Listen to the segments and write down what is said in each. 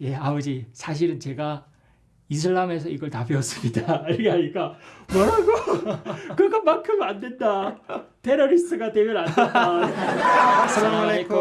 예 아버지 사실은 제가 이슬람에서 이걸 다 배웠습니다. 이렇게 하니까 뭐라고? 그것만큼 안 된다. 테러리스트가 되면 안 된다. 아살라말레이쿰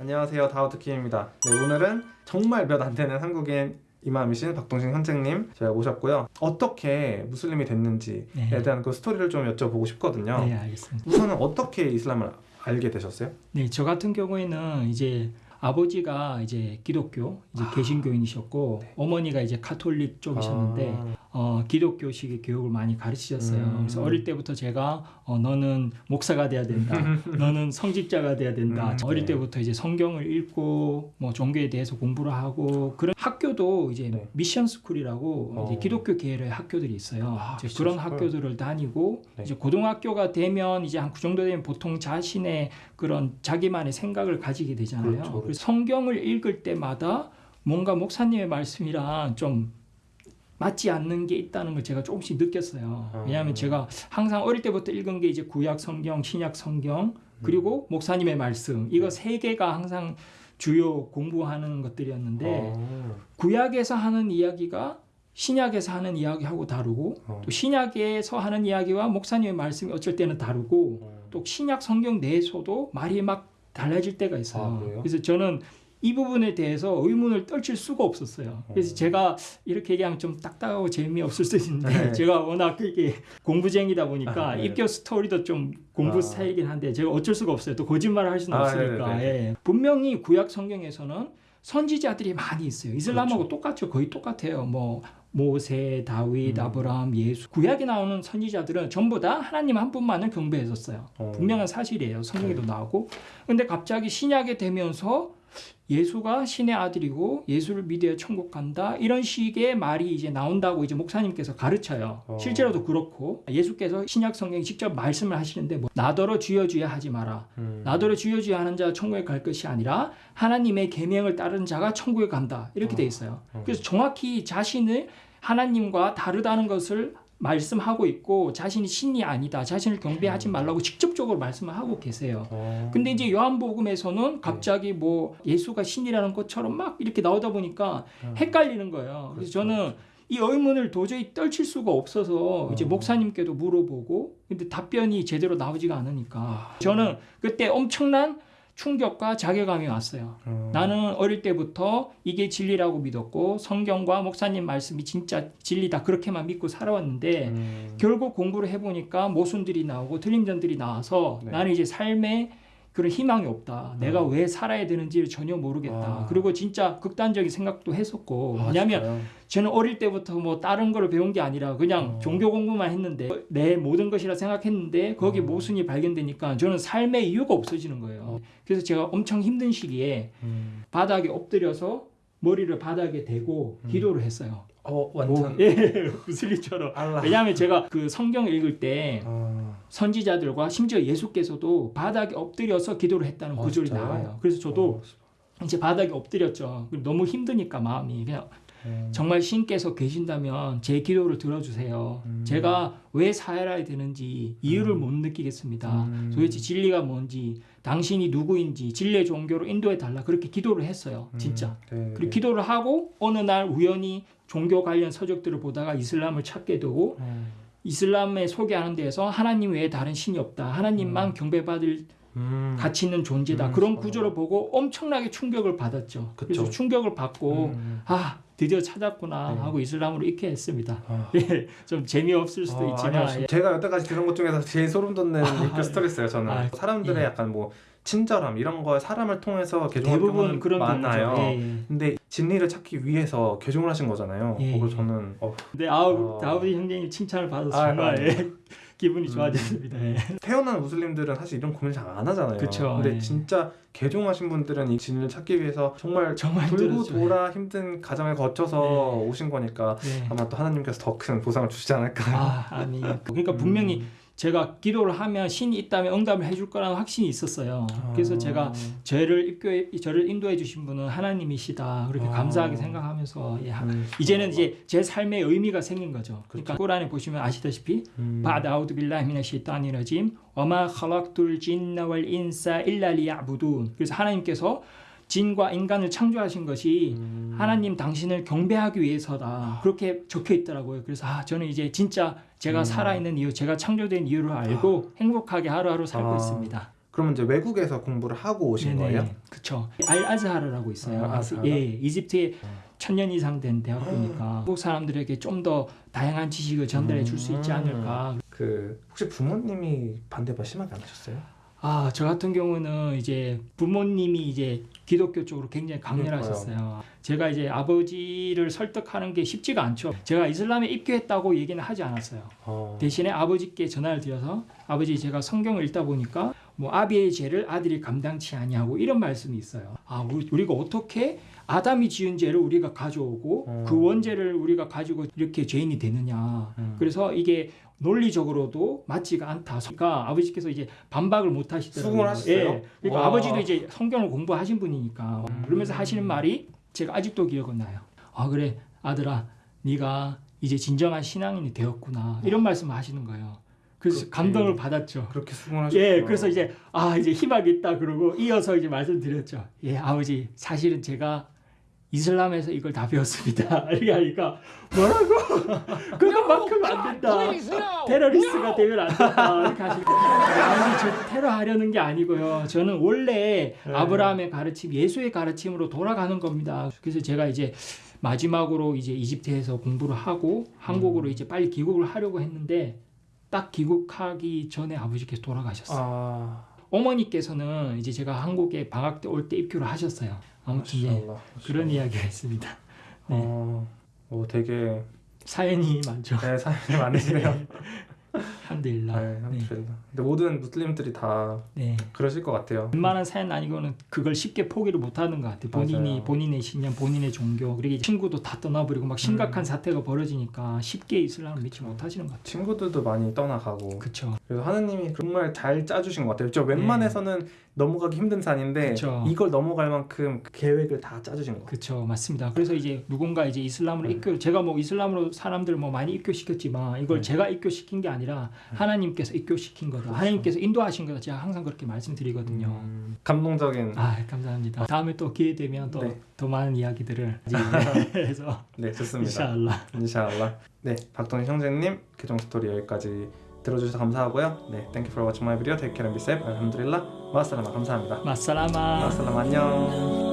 안녕하세요 다우트킴입니다 네, 오늘은 정말 몇 안 되는 한국인 이맘이신 박동신 선생님 제가 모셨고요 어떻게 무슬림이 됐는지에 네. 대한 그 스토리를 좀 여쭤보고 싶거든요 네 알겠습니다. 우선은 어떻게 이슬람을 알게 되셨어요? 네, 저 같은 경우에는 이제 아버지가 이제 기독교, 이제 개신교인이셨고 어머니가 이제 카톨릭 쪽이셨는데 아, 어, 기독교식의 교육을 많이 가르치셨어요. 음. 그래서 어릴 때부터 제가 어, 너는 목사가 돼야 된다. 너는 성직자가 돼야 된다. 음, 어릴 네. 때부터 이제 성경을 읽고 뭐 종교에 대해서 공부를 하고 그런 학교도 이제 네. 미션 스쿨이라고 어. 이제 기독교 계열의 학교들이 있어요. 아, 이제 그런 스쿨. 학교들을 다니고 네. 이제 고등학교가 되면 이제 한 그 정도 되면 보통 자신의 그런 자기만의 생각을 가지게 되잖아요. 그렇죠, 그렇죠. 그래서 성경을 읽을 때마다 뭔가 목사님의 말씀이랑 좀 맞지 않는 게 있다는 걸 제가 조금씩 느꼈어요. 아. 왜냐하면 제가 항상 어릴 때부터 읽은 게 이제 구약 성경, 신약 성경 그리고 목사님의 말씀 이거 세 개가 항상 주요 공부하는 것들이었는데 어, 구약에서 하는 이야기가 신약에서 하는 이야기하고 다르고 어. 또 신약에서 하는 이야기와 목사님의 말씀이 어쩔 때는 다르고 어. 또 신약 성경 내에서도 말이 막 달라질 때가 있어요. 아? 그래서 저는 이 부분에 대해서 의문을 떨칠 수가 없었어요. 그래서 어. 제가 이렇게 얘기하면 좀 딱딱하고 재미없을 수 있는데 네. 제가 워낙 이게 공부쟁이다 보니까 아, 네. 입교 스토리도 좀 공부 아. 스타일이긴 한데 제가 어쩔 수가 없어요. 또 거짓말을 할 수는 아, 없으니까. 네네네. 예. 분명히 구약 성경에서는 선지자들이 많이 있어요. 이슬람하고 그렇죠. 똑같죠. 거의 똑같아요. 뭐 모세, 다윗, 음. 아브라함, 예수. 구약에 나오는 선지자들은 전부 다 하나님 한 분만을 경배했었어요. 어. 분명한 사실이에요. 성경에도 나오고. 근데 갑자기 신약에 되면서 예수가 신의 아들이고 예수를 믿어야 천국 간다 이런 식의 말이 이제 나온다고 이제 목사님께서 가르쳐요. 어. 실제로도 그렇고 예수께서 신약 성경에 직접 말씀을 하시는데 뭐 나더러 주여 주여 하지 마라. 음. 나더러 주여 주여 하는 자가 천국에 갈 것이 아니라 하나님의 계명을 따르는 자가 천국에 간다 이렇게 돼 있어요. 어. 그래서 정확히 자신을 하나님과 다르다는 것을 말씀하고 있고 자신이 신이 아니다 자신을 경배하지 말라고 직접적으로 말씀을 하고 계세요. 어. 근데 이제 요한복음에서는 갑자기 뭐 예수가 신이라는 것처럼 막 이렇게 나오다 보니까 음. 헷갈리는 거예요. 그래서 그렇죠, 저는 이 의문을 도저히 떨칠 수가 없어서 이제 어. 목사님께도 물어보고 근데 답변이 제대로 나오지가 않으니까 저는 그때 엄청난 충격과 자괴감이 왔어요. 어. 나는 어릴 때부터 이게 진리라고 믿었고 성경과 목사님 말씀이 진짜 진리다 그렇게만 믿고 살아왔는데 음. 결국 공부를 해보니까 모순들이 나오고 틀린 점들이 나와서 네. 나는 이제 삶에 그런 희망이 없다. 내가 어. 왜 살아야 되는지를 전혀 모르겠다. 아. 그리고 진짜 극단적인 생각도 했었고 아, 왜냐하면? 저는 어릴 때부터 뭐 다른 거를 배운 게 아니라 그냥 어. 종교 공부만 했는데 내 모든 것이라 생각했는데 거기 어. 모순이 발견되니까 저는 삶의 이유가 없어지는 거예요. 어. 그래서 제가 엄청 힘든 시기에 음. 바닥에 엎드려서 머리를 바닥에 대고 음. 기도를 했어요. 어 완전 뭐, 예, 무슬림처럼. 알라. 왜냐하면 제가 그 성경 읽을 때 아, 선지자들과 심지어 예수께서도 바닥에 엎드려서 기도를 했다는 아, 구절이 진짜요? 나와요. 그래서 저도 어. 이제 바닥에 엎드렸죠. 너무 힘드니까 마음이 그냥 음. 정말 신께서 계신다면 제 기도를 들어주세요. 음. 제가 왜 살아야 되는지 이유를 음. 못 느끼겠습니다. 음. 도대체 진리가 뭔지 당신이 누구인지 진리의 종교로 인도해 달라 그렇게 기도를 했어요. 진짜. 음. 네, 그리고 기도를 하고 어느 날 우연히 종교 관련 서적들을 보다가 이슬람을 찾게 되고 음. 이슬람에 소개하는 데에서 하나님 외에 다른 신이 없다. 하나님만 경배받을 음. 가치 있는 존재다. 음. 그런 구조를 보고 엄청나게 충격을 받았죠. 그쵸. 그래서 충격을 받고 음. 아 드디어 찾았구나 네. 하고 이슬람으로 입게 했습니다. 아. 예, 좀 재미없을 수도 어, 있지만 아니요. 예. 제가 여태까지 들은 것 중에서 제일 소름 돋는 아, 스토리였어요. 저는 아, 사람들의 예. 약간 뭐 친절함 이런 거 사람을 통해서 대부분 그런 많아요. 예, 예. 근데 진리를 찾기 위해서 개종을 하신 거잖아요. 예, 그걸 예. 저는 어, 근데 아우 어. 다우디 형제님 칭찬을 받아서 아, 정말 아, 예, 기분이 음. 좋아졌습니다. 예. 태어난 무슬림들은 사실 이런 고민 잘 안 하잖아요. 그쵸, 근데 예. 진짜 개종하신 분들은 이 진리를 찾기 위해서 정말 정말 돌고 힘들었죠. 돌아 힘든 과정을 거쳐서 오신 거니까 예. 아마 또 하나님께서 더 큰 보상을 주시지 않을까. 아, 아니. 그러니까 분명히 음. 제가 기도를 하면 신이 있다면 응답을 해줄 거라는 확신이 있었어요. 그래서 아. 제가 저를 입교해 저를 인도해 주신 분은 하나님이시다. 그렇게 아. 감사하게 생각하면서 예, 하- 음. 이제는 이제 제 삶의 의미가 생긴 거죠. 그러니까. 꾸란에 보시면 아시다시피 음. بعد أعوذ بالله من الشيطان الرجيم وما خلقت الجن والإنس إلا ليعبدون. 그래서 하나님께서 진과 인간을 창조하신 것이 음. 하나님 당신을 경배하기 위해서다 그렇게 적혀 있더라고요. 그래서 아 저는 이제 진짜 제가 음. 살아있는 이유, 제가 창조된 이유를 알고 행복하게 하루하루 살고 아. 있습니다. 그러면 이제 외국에서 공부를 하고 오신 거예요? 그렇죠. 알 아즈하르라고 있어요. 아? 예, 이집트에 천년 이상 된 대학교니까 한국 사람들에게 좀 더 다양한 지식을 전달해 줄 수 있지 음. 않을까. 그 혹시 부모님이 반대가 심하게 안 하셨어요? 아, 저 같은 경우는 이제 부모님이 이제 기독교 쪽으로 굉장히 강렬하셨어요. 제가 이제 아버지를 설득하는 게 쉽지가 않죠. 제가 이슬람에 입교했다고 얘기는 하지 않았어요. 어. 대신에 아버지께 전화를 드려서 아버지 제가 성경을 읽다 보니까 뭐 아비의 죄를 아들이 감당치 아니하고 이런 말씀이 있어요. 아 우리- 우리가 어떻게 아담이 지은 죄를 우리가 가져오고 어. 그 원죄를 우리가 가지고 이렇게 죄인이 되느냐. 음. 그래서 이게 논리적으로도 맞지가 않다. 그러니까 아버지께서 이제 반박을 못 하시더라고요. 수긍을 하셨어요? 예. 그러니까 와. 아버지도 이제 성경을 공부하신 분이니까 음. 그러면서 하시는 말이 제가 아직도 기억은 나요. 아 그래 아들아 네가 이제 진정한 신앙인이 되었구나 이런 말씀을 하시는 거예요. 그래서 그렇게. 감동을 받았죠. 그렇게 수긍을 하셨어요? 예, 그래서 이제 아 이제 희망이 있다 그러고 이어서 이제 말씀드렸죠. 예, 아버지 사실은 제가 이슬람에서 이걸 다 배웠습니다. 이렇게 하니까 뭐라고? 그것만큼 안 된다. 테러리스트가 되면 안 된다. 이렇게 하시니까 아버지 저 테러하려는 게 아니고요. 저는 원래 네. 아브라함의 가르침, 예수의 가르침으로 돌아가는 겁니다. 그래서 제가 이제 마지막으로 이제 이집트에서 공부를 하고 한국으로 이제 빨리 귀국을 하려고 했는데 딱 귀국하기 전에 아버지께서 돌아가셨어요. 아, 어머니께서는 이제 제가 한국에 방학 때 올 때 입교를 하셨어요. 아무튼 예, 마샬라, 그런 마샬라. 이야기가 있습니다. 네. 어, 오, 되게 사연이 많죠. 네, 사연이 많으시네요. 한데일라. 네, 알함두릴라. 근데 모든 무슬림들이 다 네. 그러실 것 같아요. 웬만한 사연 아니고는 그걸 쉽게 포기를 못하는 것 같아요. 본인이 맞아요. 본인의 신념, 본인의 종교, 그리고 이제 친구도 다 떠나버리고 막 심각한 음. 사태가 벌어지니까 쉽게 이슬람을 믿지 못하시는 것 같아요. 친구들도 많이 떠나가고 그렇죠. 그래서 하느님이 정말 잘 짜주신 것 같아요. 저 웬만해서는 넘어가기 힘든 산인데 네. 그쵸. 이걸 넘어갈 만큼 그 계획을 다 짜주신 것 같아요. 그렇죠, 맞습니다. 그래서 이제 누군가 이제 이슬람으로 음. 입교, 제가 뭐 이슬람으로 사람들 뭐 많이 입교시켰지만 이걸 음. 제가 입교시킨 게 아니라 하나님께서 입교시킨 거다. 그렇죠. 하나님께서 인도하신 거다. 제가 항상 그렇게 말씀드리거든요. 음, 감동적인 아 감사합니다. 다음에 또 기회 되면 또 네. 더 많은 이야기들을 해서 네 좋습니다. 인샤알라. 인샤알라. 네 박동희 형제님 계정 스토리 여기까지 들어주셔서 감사하고요. 네 thank you for watching my video. Take care and be safe. 알함두릴라. 마살라마 감사합니다. 마살라마. 마살라마 안녕.